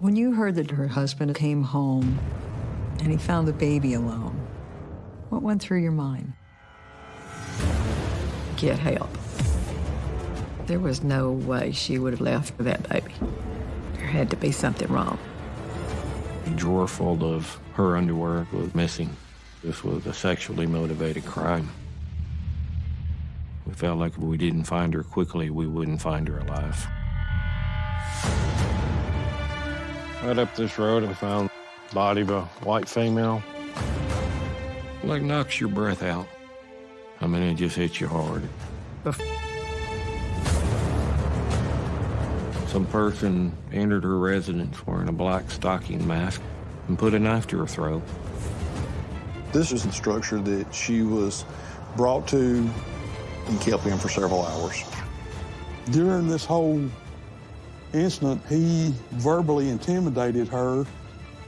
When you heard that her husband came home and he found the baby alone, what went through your mind? Get help. There was no way she would have left that baby. There had to be something wrong. A drawer full of her underwear was missing. This was a sexually motivated crime. We felt like if we didn't find her quickly, we wouldn't find her alive. Right up this road, I found the body of a white female. Like knocks your breath out. I mean, it just hits you hard. Some person entered her residence wearing a black stocking mask and put a knife to her throat. This is the structure that she was brought to and kept in for several hours. During this whole incident, he verbally intimidated her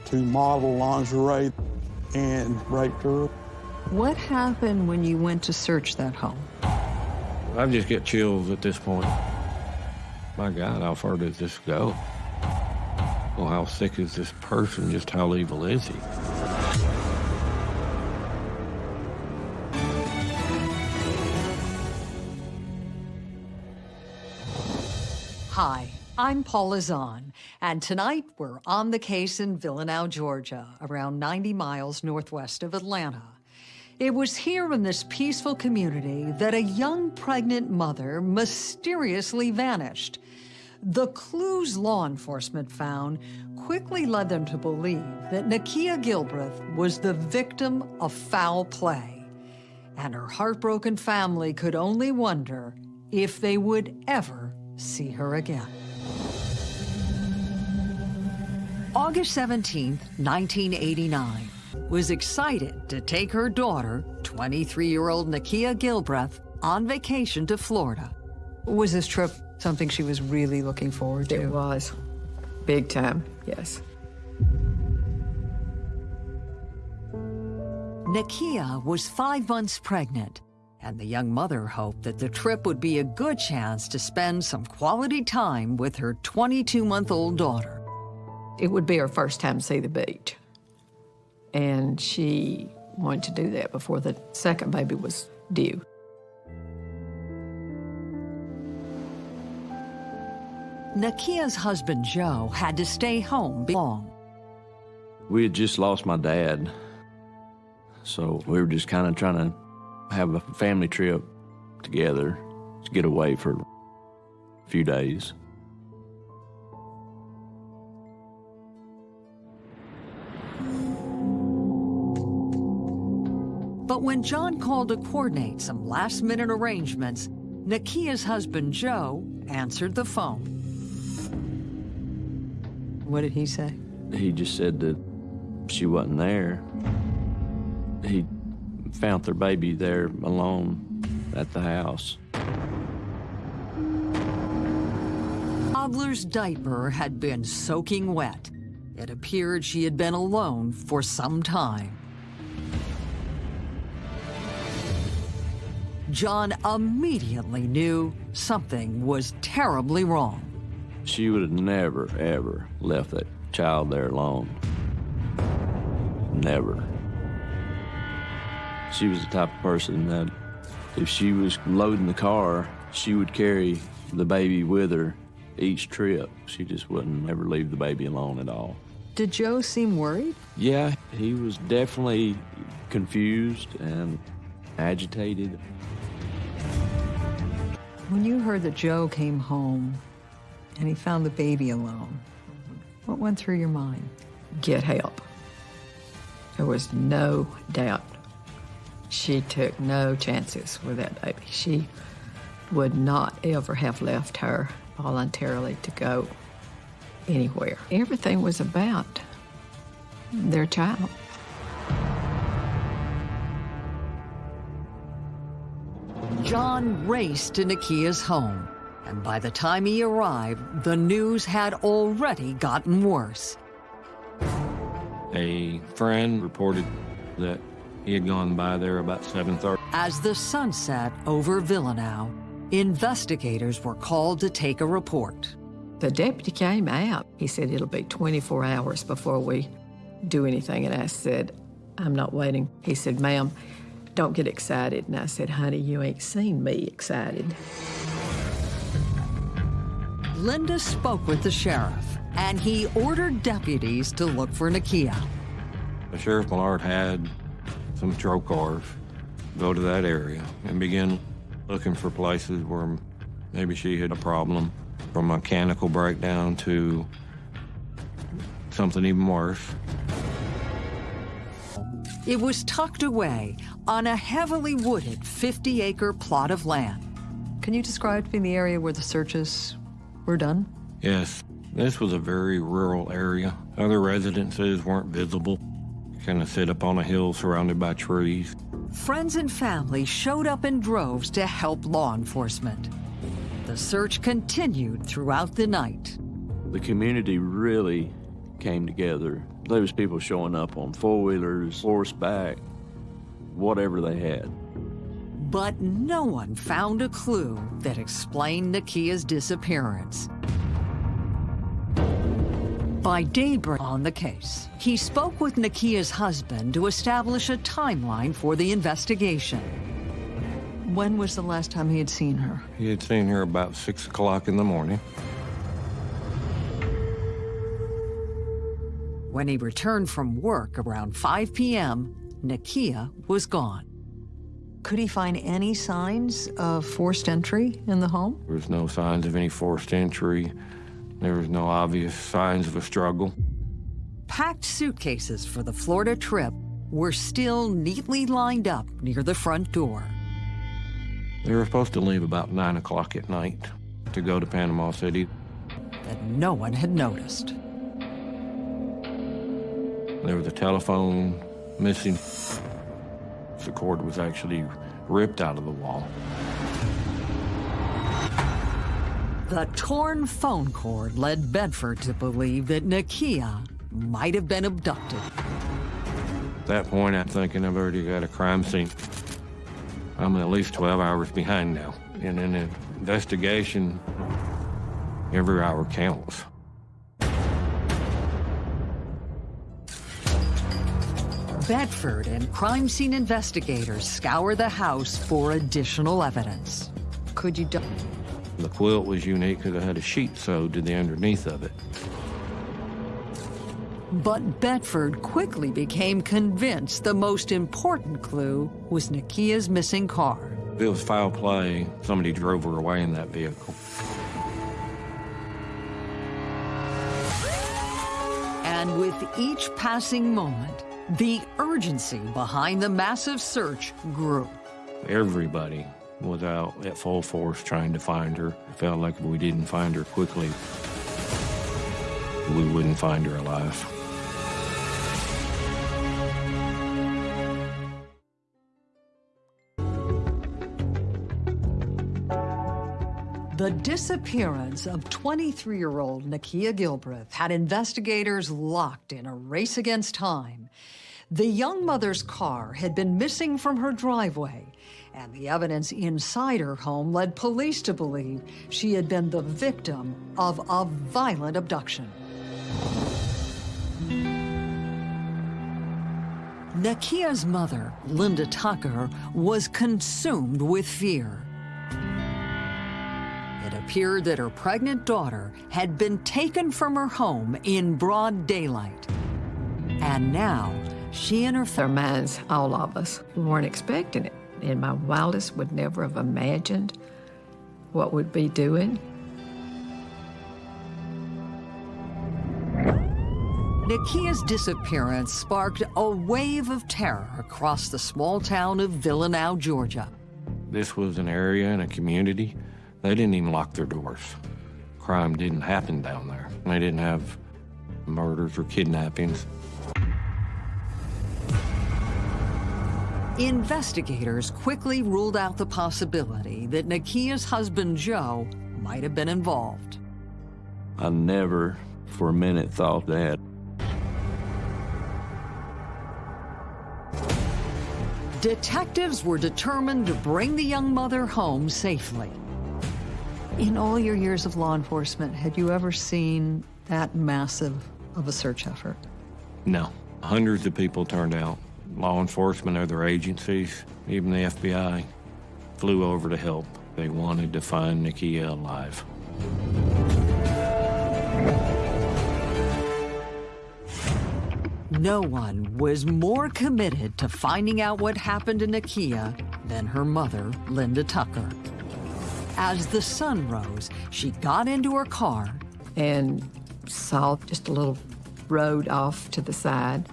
to model lingerie and raped her. What happened when you went to search that home? I just get chills at this point. My God, how far does this go? Well, how sick is this person? Just how evil is he? I'm Paula Zahn, and tonight we're on the case in Villanow, Georgia, around 90 miles northwest of Atlanta. It was here in this peaceful community that a young pregnant mother mysteriously vanished. The clues law enforcement found quickly led them to believe that Nakia Gilbreth was the victim of foul play, and her heartbroken family could only wonder if they would ever see her again. August 17, 1989, was excited to take her daughter, 23-year-old Nakia Gilbreth, on vacation to Florida. Was this trip something she was really looking forward to? It was. Big time, yes. Nakia was five months pregnant, and the young mother hoped that the trip would be a good chance to spend some quality time with her 22-month-old daughter. It would be her first time to see the beach. And she wanted to do that before the second baby was due. Nakia's husband, Joe, had to stay home long. We had just lost my dad. So we were just kind of trying to have a family trip together to get away for a few days. When John called to coordinate some last-minute arrangements, Nakia's husband, Joe, answered the phone. What did he say? He just said that she wasn't there. He found their baby there alone at the house. Toddler's diaper had been soaking wet. It appeared she had been alone for some time. John immediately knew something was terribly wrong. She would have never, ever left that child there alone. Never. She was the type of person that if she was loading the car, she would carry the baby with her each trip. She just wouldn't ever leave the baby alone at all. Did Joe seem worried? Yeah, he was definitely confused and agitated. When you heard that Joe came home and he found the baby alone, what went through your mind? Get help. There was no doubt. She took no chances with that baby. She would not ever have left her voluntarily to go anywhere. Everything was about their child. John raced to Nakia's home, and by the time he arrived, the news had already gotten worse. A friend reported that he had gone by there about 7.30. As the sun set over Villanow, investigators were called to take a report. The deputy came out. He said it'll be 24 hours before we do anything. And I said, I'm not waiting. He said, ma'am, don't get excited. And I said, honey, you ain't seen me excited. Linda spoke with the sheriff, and he ordered deputies to look for Nakia. The Sheriff Millard had some patrol cars go to that area and begin looking for places where maybe she had a problem, from mechanical breakdown to something even worse. It was tucked away on a heavily wooded 50-acre plot of land. Can you describe to me the area where the searches were done? Yes, this was a very rural area. Other residences weren't visible. Kind of sit up on a hill surrounded by trees. Friends and family showed up in droves to help law enforcement. The search continued throughout the night. The community really came together. There was people showing up on four-wheelers, horseback, whatever they had. But no one found a clue that explained Nakia's disappearance. By daybreak on the case, he spoke with Nakia's husband to establish a timeline for the investigation. When was the last time he had seen her? He had seen her about 6 o'clock in the morning. When he returned from work around 5 p.m., Nakia was gone. Could he find any signs of forced entry in the home? There was no signs of any forced entry. There was no obvious signs of a struggle. Packed suitcases for the Florida trip were still neatly lined up near the front door. They were supposed to leave about 9 o'clock at night to go to Panama City. That no one had noticed. There was a telephone missing. The cord was actually ripped out of the wall. The torn phone cord led Bedford to believe that Nakia might have been abducted. At that point, I'm thinking I've already got a crime scene. I'm at least 12 hours behind now. In an investigation, every hour counts. Bedford and crime scene investigators scour the house for additional evidence. Could you The quilt was unique because it had a sheet sewed to the underneath of it. But Bedford quickly became convinced the most important clue was Nakia's missing car. If it was foul play, somebody drove her away in that vehicle. And with each passing moment, the urgency behind the massive search grew. Everybody was out at full force trying to find her. It felt like if we didn't find her quickly, we wouldn't find her alive. The disappearance of 23-year-old Nakia Gilbreth had investigators locked in a race against time. The young mother's car had been missing from her driveway, and the evidence inside her home led police to believe she had been the victim of a violent abduction. Nakia's mother, Linda Tucker, was consumed with fear. It appeared that her pregnant daughter had been taken from her home in broad daylight. And now, she and her Their minds, all of us, weren't expecting it. In my wildest would never have imagined what we'd be doing. Nakia's disappearance sparked a wave of terror across the small town of Villanow, Georgia. This was an area and a community. They didn't even lock their doors. Crime didn't happen down there. They didn't have murders or kidnappings. Investigators quickly ruled out the possibility that Nakia's husband, Joe, might have been involved. I never for a minute thought that. Detectives were determined to bring the young mother home safely. In all your years of law enforcement, had you ever seen that massive of a search effort? No. Hundreds of people turned out. Law enforcement, other agencies, even the FBI flew over to help. They wanted to find Nakia alive. No one was more committed to finding out what happened to Nakia than her mother, Linda Tucker. As the sun rose, she got into her car and saw just a little road off to the side.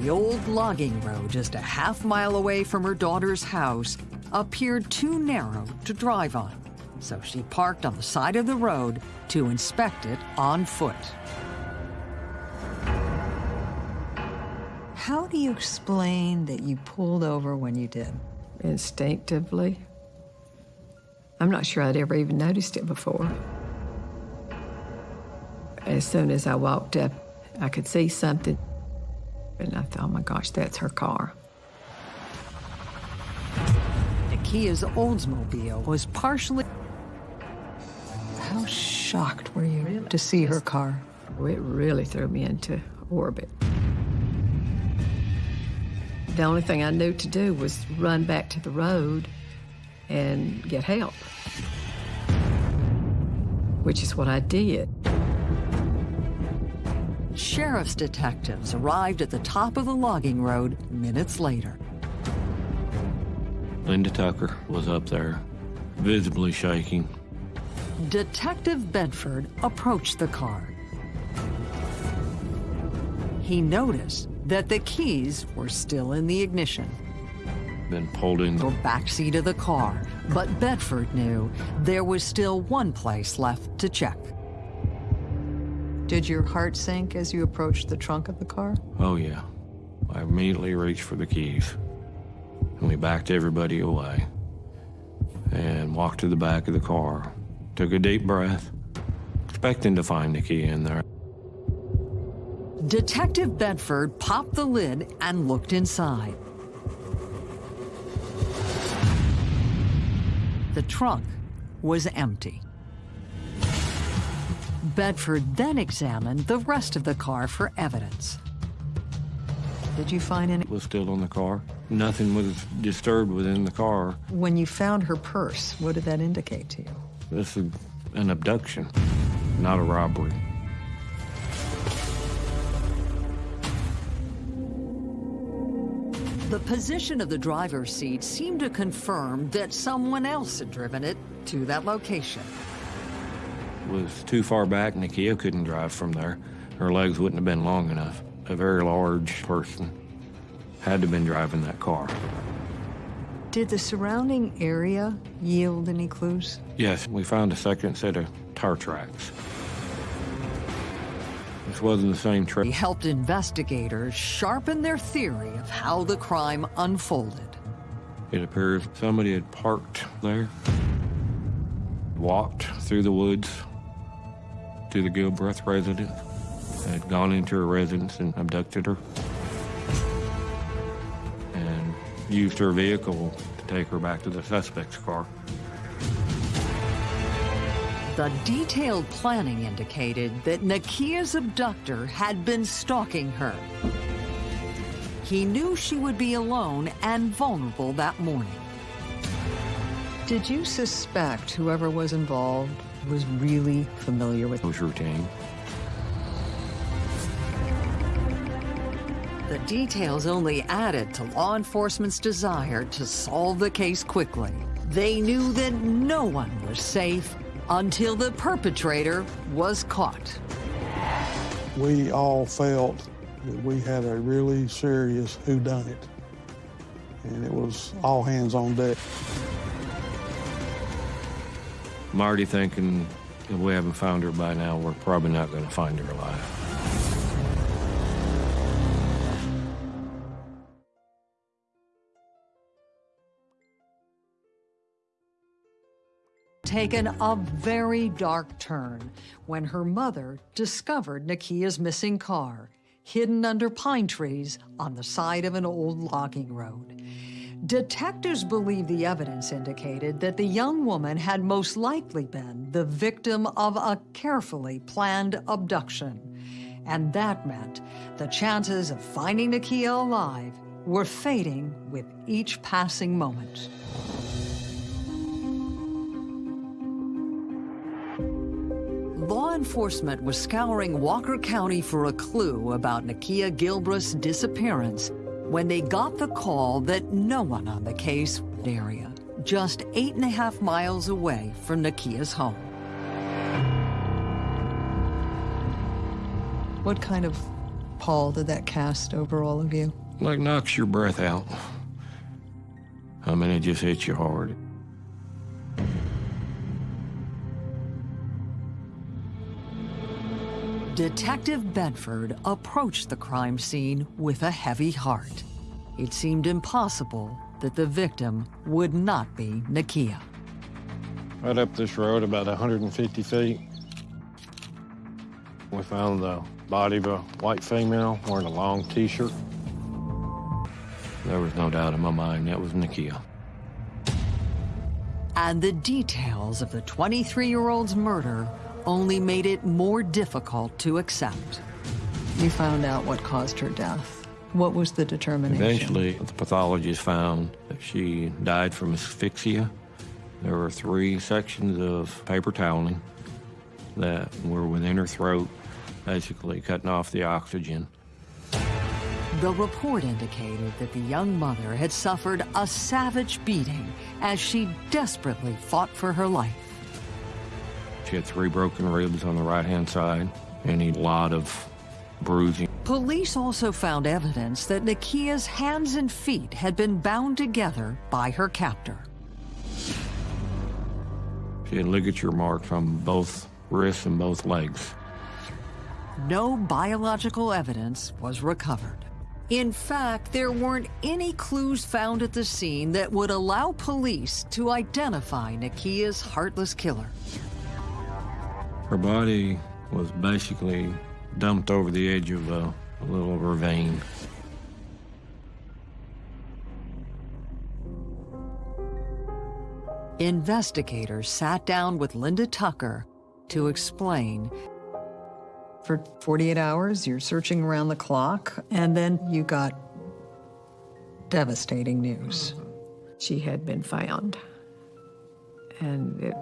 The old logging road, just a half mile away from her daughter's house, appeared too narrow to drive on. So she parked on the side of the road to inspect it on foot. How do you explain that you pulled over when you did? Instinctively. I'm not sure I'd ever even noticed it before. As soon as I walked up, I could see something, and I thought, oh my gosh, that's her car. The Nakia's Oldsmobile was partially. How shocked were you really? to see her car? Oh, it really threw me into orbit. The only thing I knew to do was run back to the road and get help, which is what I did. Sheriff's detectives arrived at the top of the logging road minutes later. Linda Tucker was up there, visibly shaking. Detective Bedford approached the car. He noticed that the keys were still in the ignition. Been pulled in the back seat of the car, but Bedford knew there was still one place left to check. Did your heart sink as you approached the trunk of the car? Oh, yeah. I immediately reached for the keys. And we backed everybody away and walked to the back of the car. Took a deep breath, expecting to find the key in there. Detective Bedford popped the lid and looked inside. The trunk was empty. Bedford then examined the rest of the car for evidence. Did you find any? Was still on the car. Nothing was disturbed within the car. When you found her purse, what did that indicate to you? This is an abduction, not a robbery. The position of the driver's seat seemed to confirm that someone else had driven it to that location. It was too far back, Nakia couldn't drive from there. Her legs wouldn't have been long enough. A very large person had to have been driving that car. Did the surrounding area yield any clues? Yes, we found a second set of tire tracks. This wasn't the same trip. He helped investigators sharpen their theory of how the crime unfolded. It appears somebody had parked there, walked through the woods to the Gilbreth residence, had gone into her residence and abducted her, and used her vehicle to take her back to the suspect's car. The detailed planning indicated that Nakia's abductor had been stalking her. He knew she would be alone and vulnerable that morning. Did you suspect whoever was involved was really familiar with... It was routine. The details only added to law enforcement's desire to solve the case quickly. They knew that no one was safe until the perpetrator was caught. We all felt that we had a really serious whodunit, and it was all hands on deck. Marty thinking if we haven't found her by now, we're probably not going to find her alive. taken a very dark turn when her mother discovered Nakia's missing car, hidden under pine trees on the side of an old logging road. Detectives believe the evidence indicated that the young woman had most likely been the victim of a carefully planned abduction. And that meant the chances of finding Nakia alive were fading with each passing moment. Law enforcement was scouring Walker County for a clue about Nakia Gilbreth's disappearance when they got the call that no one on the case area, just eight and a half miles away from Nakia's home. What kind of pall did that cast over all of you? Like knocks your breath out. I mean, it just hits you hard. Detective Bedford approached the crime scene with a heavy heart. It seemed impossible that the victim would not be Nakia. Right up this road, about 150 feet, we found the body of a white female wearing a long t-shirt. There was no doubt in my mind that was Nakia. And the details of the 23-year-old's murder only made it more difficult to accept. You found out what caused her death. What was the determination? Eventually, the pathologist found that she died from asphyxia. There were three sections of paper toweling that were within her throat, basically cutting off the oxygen. The report indicated that the young mother had suffered a savage beating as she desperately fought for her life. Had three broken ribs on the right-hand side and a lot of bruising. Police also found evidence that Nakia's hands and feet had been bound together by her captor. She had ligature marks on both wrists and both legs. No biological evidence was recovered. In fact, there weren't any clues found at the scene that would allow police to identify Nakia's heartless killer. Her body was basically dumped over the edge of a, a little ravine. Investigators sat down with Linda Tucker to explain. For 48 hours, you're searching around the clock, and then you got devastating news. She had been found, and it,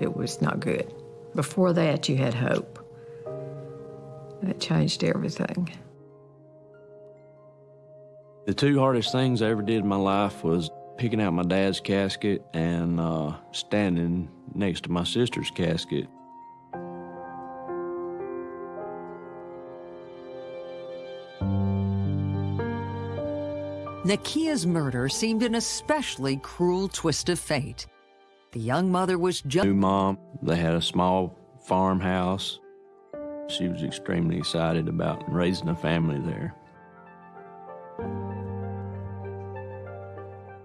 it was not good. Before that, you had hope. That changed everything. The two hardest things I ever did in my life was picking out my dad's casket and uh, standing next to my sister's casket. Nakia's murder seemed an especially cruel twist of fate. The young mother was just New mom, they had a small farmhouse. She was extremely excited about raising a family there.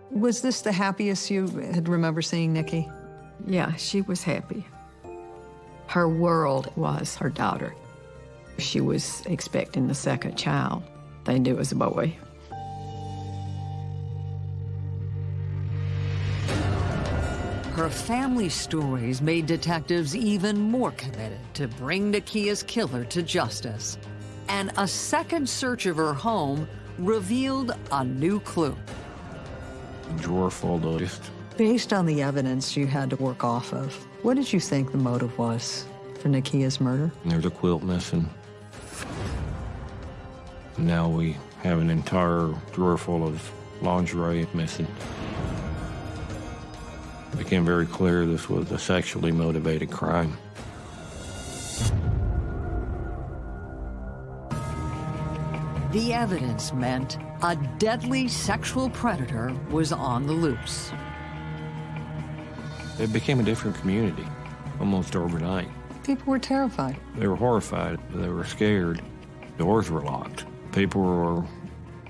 Was this the happiest you had remember seeing Nikki? Yeah, she was happy. Her world was her daughter. She was expecting the second child. They knew it was a boy. Her family stories made detectives even more committed to bring Nakia's killer to justice. And a second search of her home revealed a new clue. Drawer full of just Based on the evidence you had to work off of, what did you think the motive was for Nakia's murder? There's a quilt missing. Now we have an entire drawer full of lingerie missing. It became very clear this was a sexually motivated crime. The evidence meant a deadly sexual predator was on the loose. It became a different community almost overnight. People were terrified. They were horrified. They were scared. Doors were locked. People were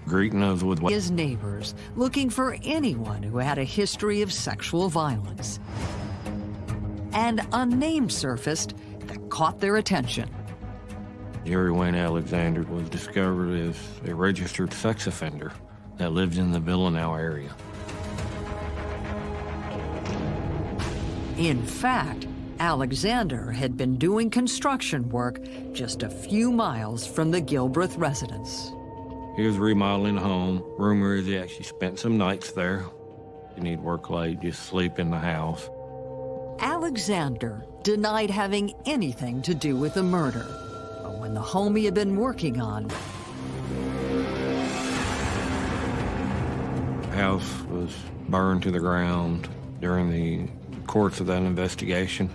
Greetner what his neighbors, looking for anyone who had a history of sexual violence. And a name surfaced that caught their attention. Jerry Wayne Alexander was discovered as a registered sex offender that lived in the Villanow area. In fact, Alexander had been doing construction work just a few miles from the Gilbreth residence. He was remodeling a home. Rumor is he actually spent some nights there. He need work late, just sleep in the house. Alexander denied having anything to do with the murder. But when the home he had been working on house was burned to the ground during the course of that investigation.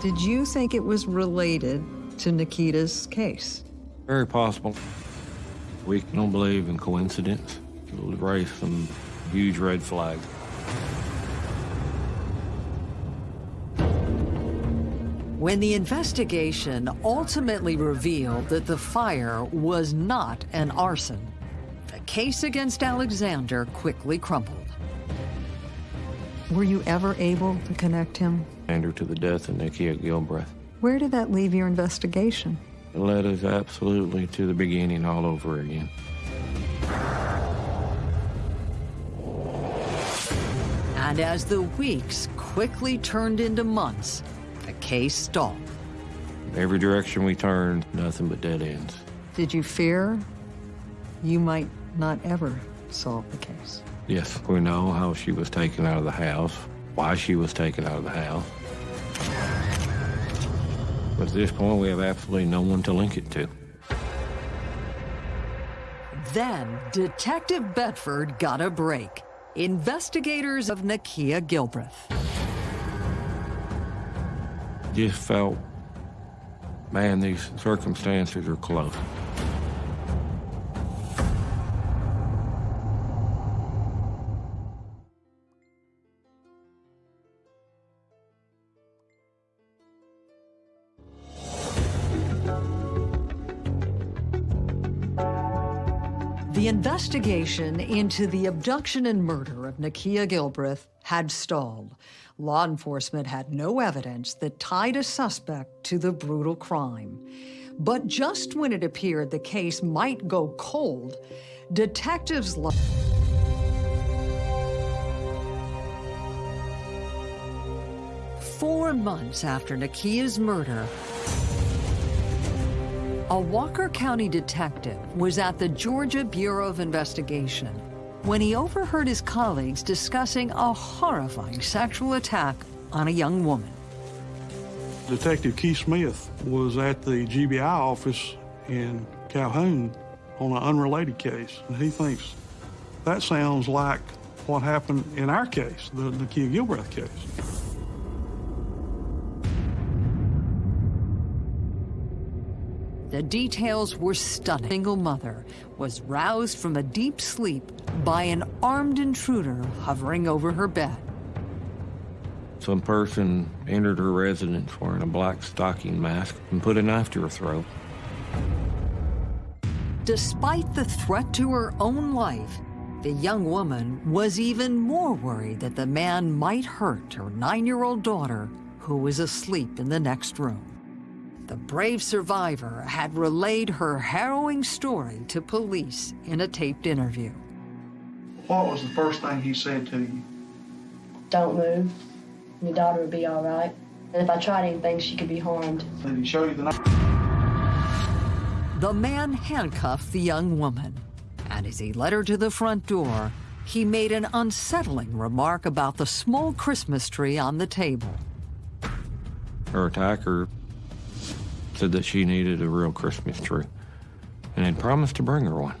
Did you think it was related to Nakia's case? Very possible. We don't believe in coincidence. It'll raise some huge red flags. When the investigation ultimately revealed that the fire was not an arson, the case against Alexander quickly crumbled. Were you ever able to connect him? And her to the death of Nakia Gilbreth. Where did that leave your investigation? It led us absolutely to the beginning all over again. And as the weeks quickly turned into months, the case stalled. Every direction we turned, nothing but dead ends. Did you fear you might not ever solve the case? Yes, we know how she was taken out of the house, why she was taken out of the house. But at this point, we have absolutely no one to link it to. Then, Detective Bedford got a break. Investigators of Nakia Gilbreth. Just felt, man, these circumstances are close. The investigation into the abduction and murder of Nakia Gilbreth had stalled. Law enforcement had no evidence that tied a suspect to the brutal crime. But just when it appeared the case might go cold, detectives. Four months after Nakia's murder, a Walker County detective was at the Georgia Bureau of Investigation when he overheard his colleagues discussing a horrifying sexual attack on a young woman. Detective Keith Smith was at the GBI office in Calhoun on an unrelated case, and he thinks that sounds like what happened in our case, the, the Kia Gilbreth case. The details were stunning. A single mother was roused from a deep sleep by an armed intruder hovering over her bed. Some person entered her residence wearing a black stocking mask and put a knife to her throat. Despite the threat to her own life, the young woman was even more worried that the man might hurt her nine-year-old daughter who was asleep in the next room. The brave survivor had relayed her harrowing story to police in a taped interview. What was the first thing he said to you? Don't move. Your daughter would be all right. And if I tried anything, she could be harmed. Did he show you the knife? The man handcuffed the young woman, and as he led her to the front door, he made an unsettling remark about the small Christmas tree on the table. Her attacker said that she needed a real Christmas tree and had promised to bring her one.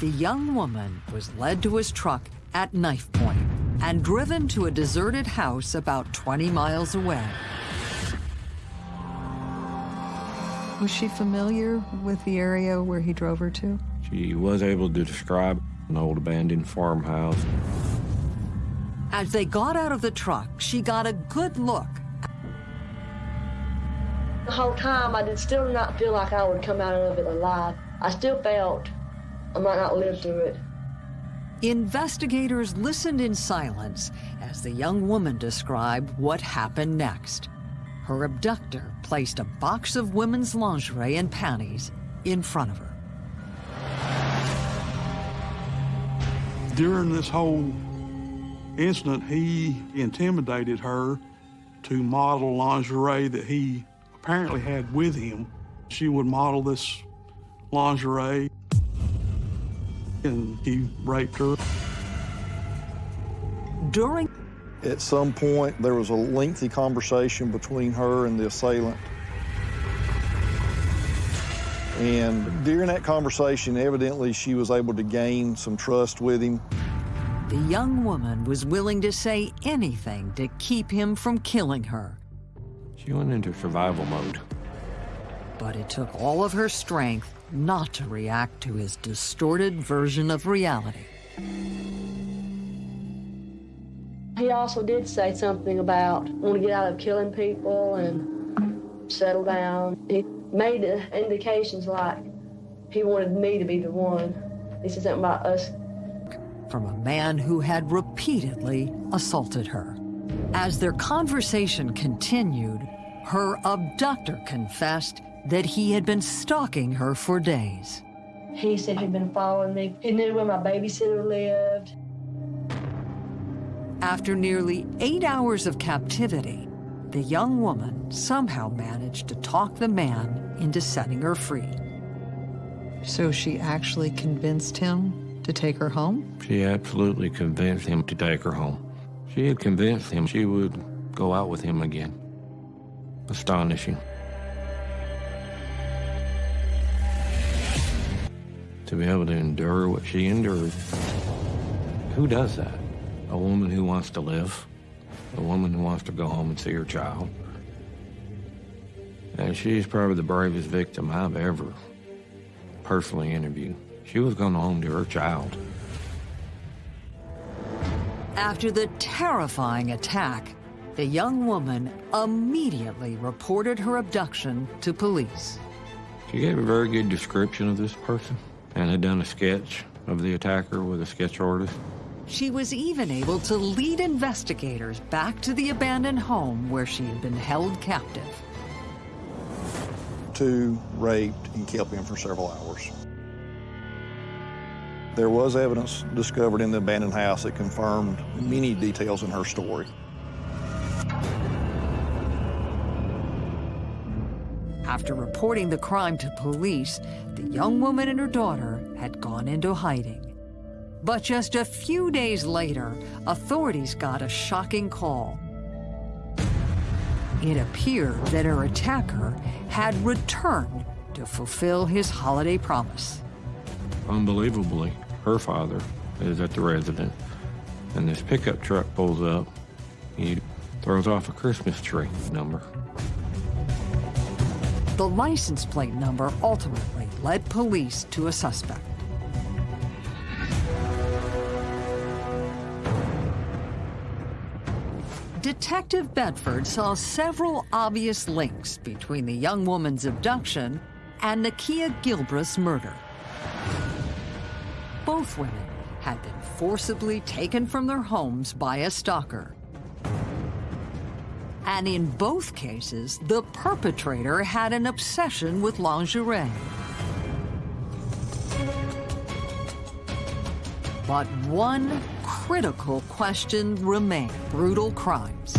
The young woman was led to his truck at knife point and driven to a deserted house about 20 miles away. Was she familiar with the area where he drove her to? She was able to describe an old abandoned farmhouse. As they got out of the truck, she got a good look the whole time, I did still not feel like I would come out of it alive. I still felt I might not live through it. Investigators listened in silence as the young woman described what happened next. Her abductor placed a box of women's lingerie and panties in front of her. During this whole incident, he intimidated her to model lingerie that he apparently had with him. She would model this lingerie, and he raped her. During At some point, there was a lengthy conversation between her and the assailant. And during that conversation, evidently, she was able to gain some trust with him. the young woman was willing to say anything to keep him from killing her. She went into survival mode. But it took all of her strength not to react to his distorted version of reality. He also did say something about want to get out of killing people and settle down. He made indications like he wanted me to be the one. He said something about us from a man who had repeatedly assaulted her. As their conversation continued, her abductor confessed that he had been stalking her for days. He said he'd been following me. He knew where my babysitter lived. After nearly eight hours of captivity, the young woman somehow managed to talk the man into setting her free. So she actually convinced him to take her home? She absolutely convinced him to take her home. She had convinced him she would go out with him again. Astonishing. To be able to endure what she endured. Who does that? A woman who wants to live. A woman who wants to go home and see her child. And she's probably the bravest victim I've ever personally interviewed. She was going home to her child. After the terrifying attack, the young woman immediately reported her abduction to police. She gave a very good description of this person and had done a sketch of the attacker with a sketch artist. She was even able to lead investigators back to the abandoned home where she had been held captive. Two raped and kept him for several hours. There was evidence discovered in the abandoned house that confirmed many details in her story. After reporting the crime to police, the young woman and her daughter had gone into hiding. But just a few days later, authorities got a shocking call. It appeared that her attacker had returned to fulfill his holiday promise. Unbelievably, her father is at the residence, and this pickup truck pulls up. He throws off a Christmas tree number. The license plate number ultimately led police to a suspect. Detective Bedford saw several obvious links between the young woman's abduction and Nakia Gilbreth's murder both women had been forcibly taken from their homes by a stalker. And in both cases, the perpetrator had an obsession with lingerie. But one critical question remained, brutal crimes.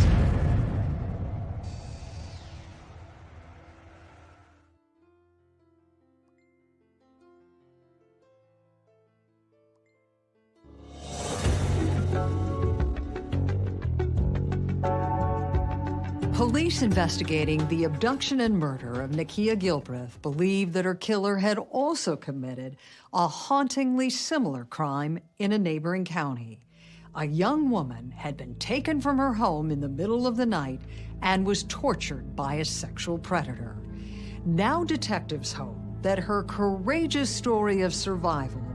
Police investigating the abduction and murder of Nakia Gilbreth believe that her killer had also committed a hauntingly similar crime in a neighboring county. A young woman had been taken from her home in the middle of the night and was tortured by a sexual predator. Now detectives hope that her courageous story of survival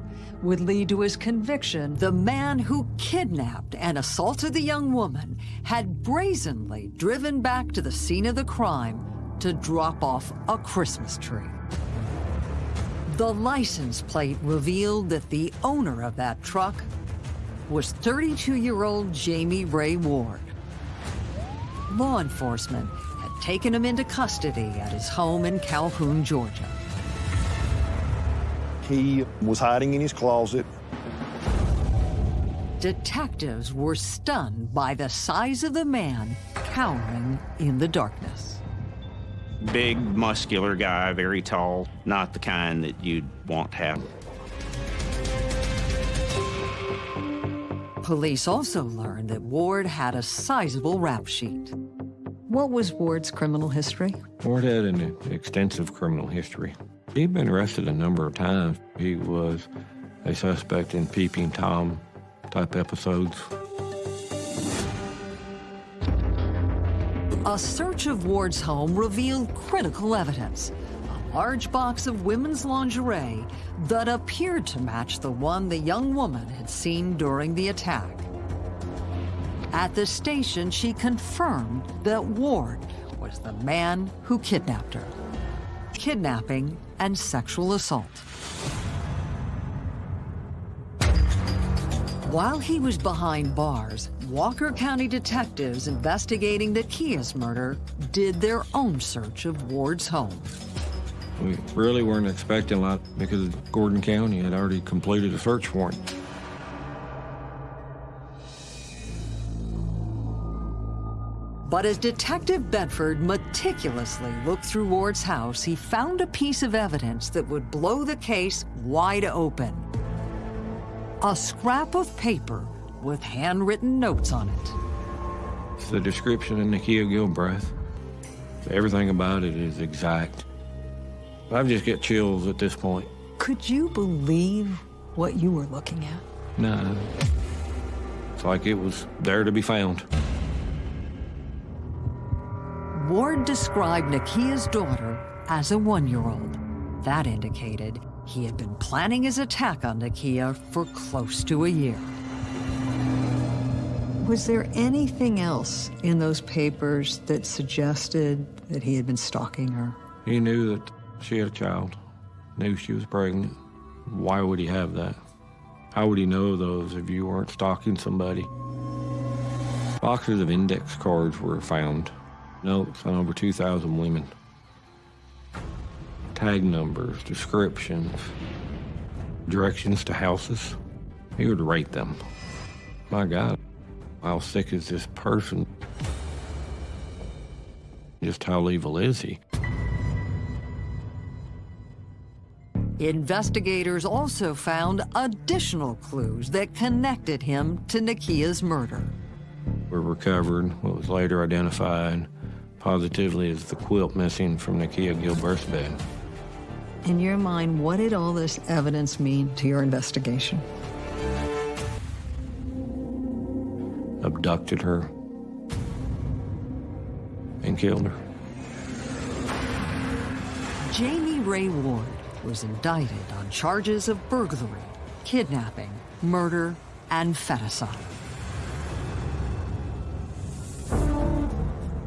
would lead to his conviction, the man who kidnapped and assaulted the young woman had brazenly driven back to the scene of the crime to drop off a Christmas tree. The license plate revealed that the owner of that truck was 32-year-old Jamie Ray Ward. Law enforcement had taken him into custody at his home in Calhoun, Georgia. He was hiding in his closet. detectives were stunned by the size of the man cowering in the darkness. Big, muscular guy, very tall, not the kind that you'd want to have. Police also learned that Ward had a sizable rap sheet. What was Ward's criminal history? Ward had an extensive criminal history. He'd been arrested a number of times. He was a suspect in peeping Tom type episodes. A search of Ward's home revealed critical evidence. A large box of women's lingerie that appeared to match the one the young woman had seen during the attack. At the station, she confirmed that Ward was the man who kidnapped her. Kidnapping and sexual assault. While he was behind bars, Walker County detectives investigating the Kias murder did their own search of Ward's home. We really weren't expecting a lot because Gordon County had already completed a search warrant. But as Detective Bedford meticulously looked through Ward's house, he found a piece of evidence that would blow the case wide open. A scrap of paper with handwritten notes on it. It's the description of Nakia Gilbreth. Everything about it is exact. I just get chills at this point. Could you believe what you were looking at? No. It's like it was there to be found. Ward described Nakia's daughter as a one-year-old. That indicated he had been planning his attack on Nakia for close to a year. Was there anything else in those papers that suggested that he had been stalking her? He knew that she had a child, knew she was pregnant. Why would he have that? How would he know those if you weren't stalking somebody? Boxes of index cards were found, notes on over 2,000 women. Tag numbers, descriptions, directions to houses. He would rate them. My God, how sick is this person? Just how evil is he? Investigators also found additional clues that connected him to Nakia's murder. We recovered what was later identified positively as the quilt missing from Nakia Gilbreth's bed. In your mind, what did all this evidence mean to your investigation? Abducted her and killed her. Jamie Ray Ward was indicted on charges of burglary, kidnapping, murder, and feticide.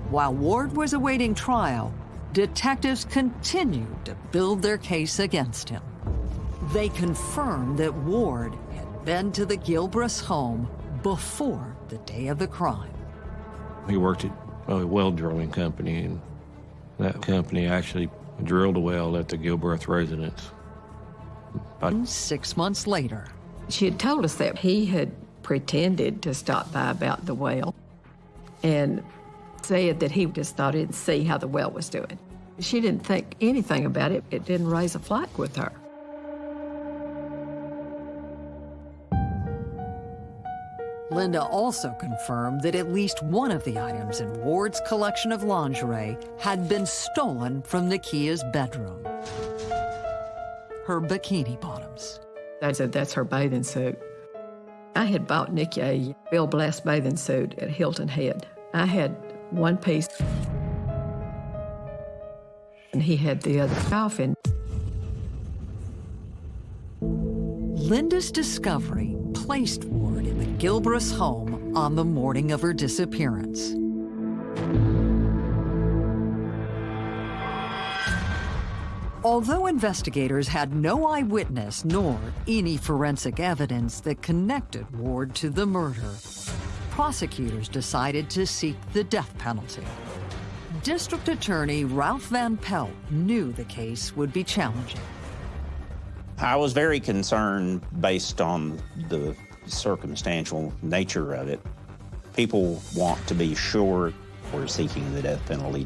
While Ward was awaiting trial, detectives continued to build their case against him. They confirmed that Ward had been to the Gilbreth's home before the day of the crime. He worked at a well drilling company, and that company actually drilled a well at the Gilbreth residence. About six months later, She had told us that he had pretended to stop by about the well and said that he just thought he'd see how the well was doing. She didn't think anything about it. It didn't raise a flag with her. Linda also confirmed that at least one of the items in Ward's collection of lingerie had been stolen from Nakia's bedroom. Her bikini bottoms. I said, that's her bathing suit. I had bought Nikki a Bill Blass bathing suit at Hilton Head. I had one piece, and he had the other half. And Linda's discovery placed Ward in the Gilbreth's home on the morning of her disappearance. Although investigators had no eyewitness nor any forensic evidence that connected Ward to the murder, prosecutors decided to seek the death penalty. District Attorney Ralph Van Pelt knew the case would be challenging. I was very concerned based on the circumstantial nature of it. People want to be sure we're seeking the death penalty.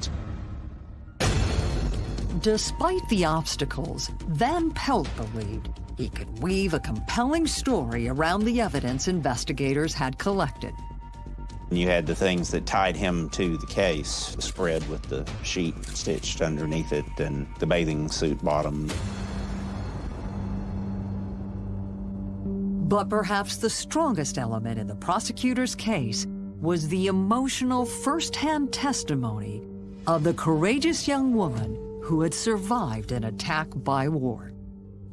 Despite the obstacles, Van Pelt believed he could weave a compelling story around the evidence investigators had collected. You had the things that tied him to the case, spread with the sheet stitched underneath it and the bathing suit bottom. But perhaps the strongest element in the prosecutor's case was the emotional first-hand testimony of the courageous young woman who had survived an attack by Ward,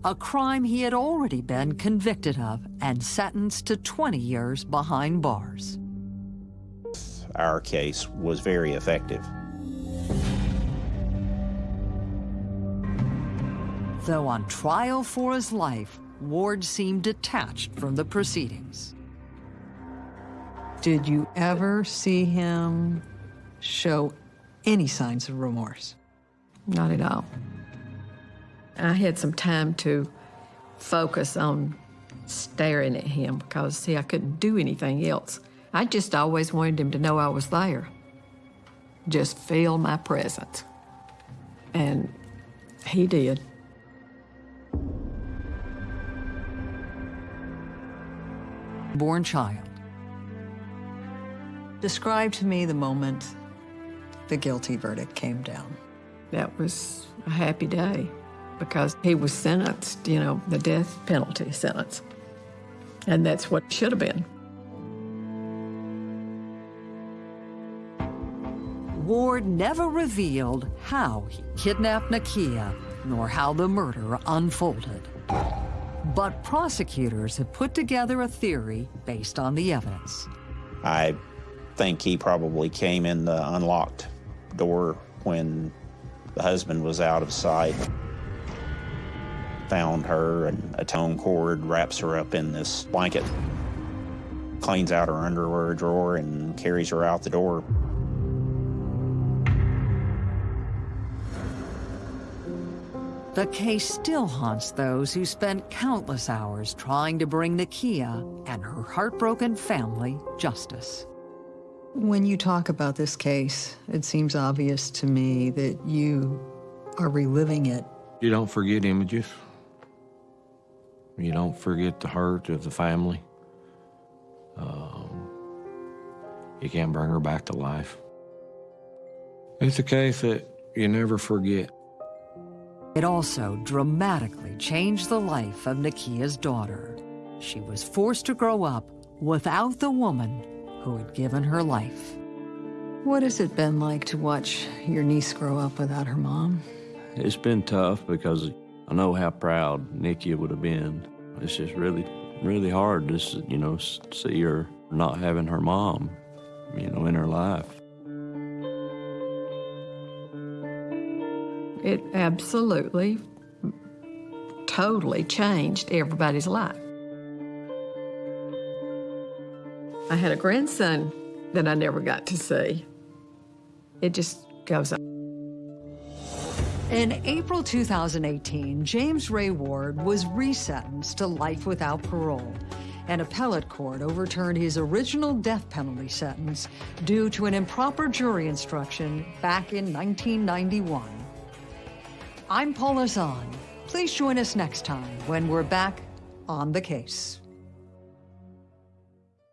a crime he had already been convicted of and sentenced to 20 years behind bars. Our case was very effective. Though on trial for his life, Ward seemed detached from the proceedings. Did you ever see him show any signs of remorse? Not at all. I had some time to focus on staring at him because, see, I couldn't do anything else. I just always wanted him to know I was there. Just feel my presence. And he did. Born child. Describe to me the moment the guilty verdict came down. That was a happy day because he was sentenced, you know, the death penalty sentence. And that's what should have been. Ward never revealed how he kidnapped Nakia, nor how the murder unfolded. But prosecutors have put together a theory based on the evidence. I think he probably came in the unlocked door when the husband was out of sight. Found her and a tone cord, wraps her up in this blanket, cleans out her underwear drawer, and carries her out the door. The case still haunts those who spent countless hours trying to bring Nakia and her heartbroken family justice. When you talk about this case, it seems obvious to me that you are reliving it. You don't forget images. You don't forget the hurt of the family. Um, you can't bring her back to life. It's a case that you never forget. It also dramatically changed the life of Nakia's daughter. She was forced to grow up without the woman who had given her life. What has it been like to watch your niece grow up without her mom? It's been tough because I know how proud Nakia would have been. It's just really, really hard to, you know, see her not having her mom, you know, in her life. It absolutely, totally changed everybody's life. I had a grandson that I never got to see. It just goes on. In April 2018, James Ray Ward was resentenced to life without parole. An appellate court overturned his original death penalty sentence due to an improper jury instruction back in 1991. I'm Paula Zahn. Please join us next time when we're back on the case.